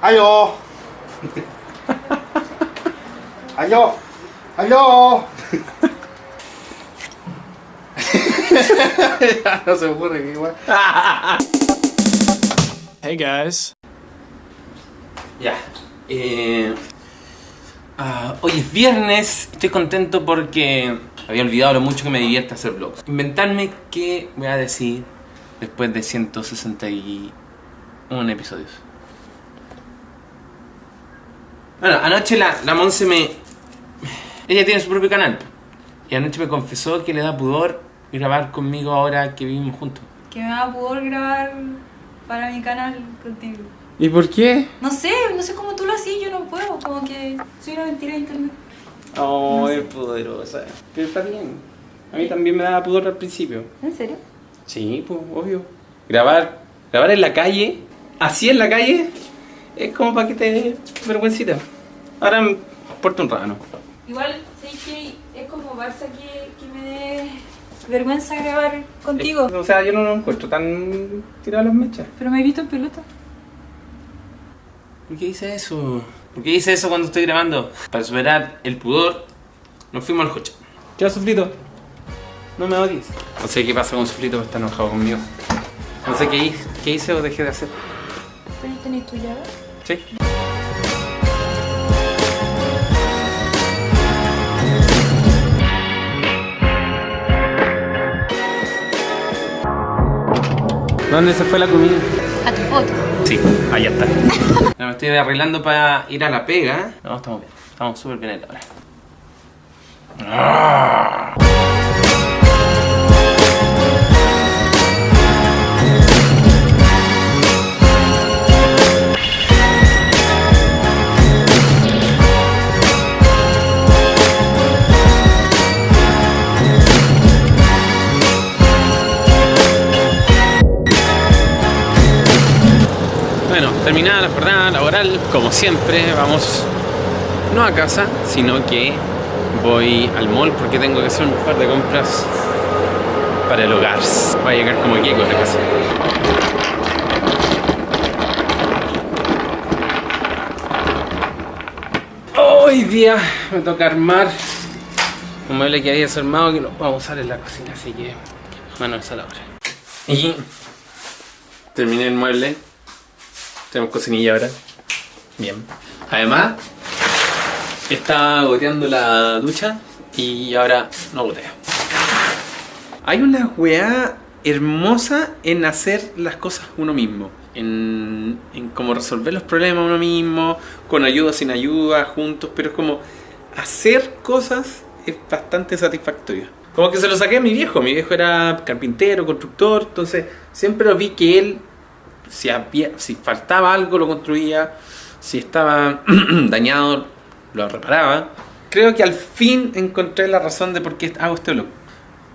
Aló. Aló. Aló. No se me ocurre que igual. Hey guys. Ya. Eh, ah, hoy es viernes. Estoy contento porque había olvidado lo mucho que me divierte hacer vlogs. Inventarme qué voy a decir después de 161 episodios. Bueno, anoche la, la Monse me... Ella tiene su propio canal. Y anoche me confesó que le da pudor grabar conmigo ahora que vivimos juntos. Que me da pudor grabar para mi canal contigo. ¿Y por qué? No sé, no sé cómo tú lo hacías, yo no puedo. Como que soy una mentira de internet. Oh, No sé. es poderosa. Pero está bien. A mí también me daba pudor al principio. ¿En serio? Sí, pues, obvio. Grabar, grabar en la calle, así en la calle, es como para que te dé vergüencita. Ahora me porto un rano. Igual, sé que es como Barça que, que me dé vergüenza grabar contigo. O sea, yo no lo encuentro tan tirado a las mechas. Pero me he visto en pelota. ¿Por qué hice eso? ¿Por qué hice eso cuando estoy grabando? Para superar el pudor, nos fuimos al coche. ¿Qué Sufrito? No me odies. No sé qué pasa con Sufrito, está enojado conmigo. No sé qué hice, qué hice o dejé de hacer. ¿Tenés- ¿Tenés tu llave? Sí. ¿Dónde se fue la comida? A tu foto. Sí, allá está. Me estoy arreglando para ir a la pega. No, estamos bien. Estamos súper bien ahora. Terminada la jornada laboral, como siempre, vamos no a casa, sino que voy al mall porque tengo que hacer un par de compras para el hogar. Voy a llegar como llego a la casa. Hoy día me toca armar un mueble que había desarmado que lo vamos a usar en la cocina, así que manos a la obra. Y terminé el mueble. Tenemos cocinilla ahora. Bien. Además, estaba goteando la ducha y ahora no gotea. Hay una weá hermosa en hacer las cosas uno mismo. En, en cómo resolver los problemas uno mismo, con ayuda, sin ayuda, juntos, pero es como hacer cosas es bastante satisfactorio. Como que se lo saqué a mi viejo, mi viejo era carpintero, constructor, entonces siempre vi que él si, había, si faltaba algo lo construía, si estaba dañado lo reparaba. Creo que al fin encontré la razón de por qué hago este blog.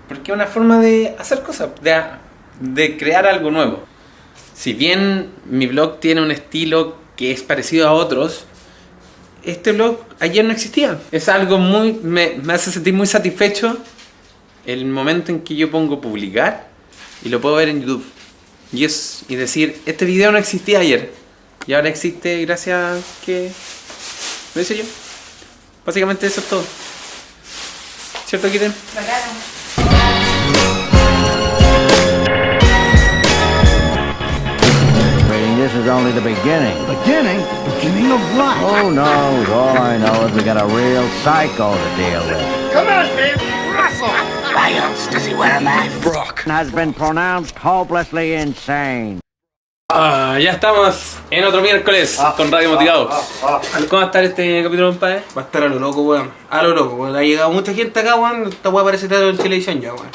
Porque es una forma de hacer cosas, de, de crear algo nuevo. Si bien mi blog tiene un estilo que es parecido a otros, este blog ayer no existía. Es algo muy... me, me hace sentir muy satisfecho el momento en que yo pongo publicar y lo puedo ver en YouTube. Y, es, y decir, este video no existía ayer. Y ahora existe gracias a que lo hice yo. Básicamente eso es todo. ¿Cierto, Kitten? Bacano. This is only the beginning. Beginning? Beginning of what? Who knows? All I know is we got a real psycho to deal with. Come on, baby. Russell. Why else does he wear a mask? Has been pronounced hopelessly insane. Ah, ya estamos en otro miércoles con Radio Motivados. ¿Cómo va a estar este capítulo, compadre? Va a estar a lo loco, weón. A lo loco, weón. Ha llegado mucha gente acá, weón. Esta weá parece teatro en televisión ya, weón.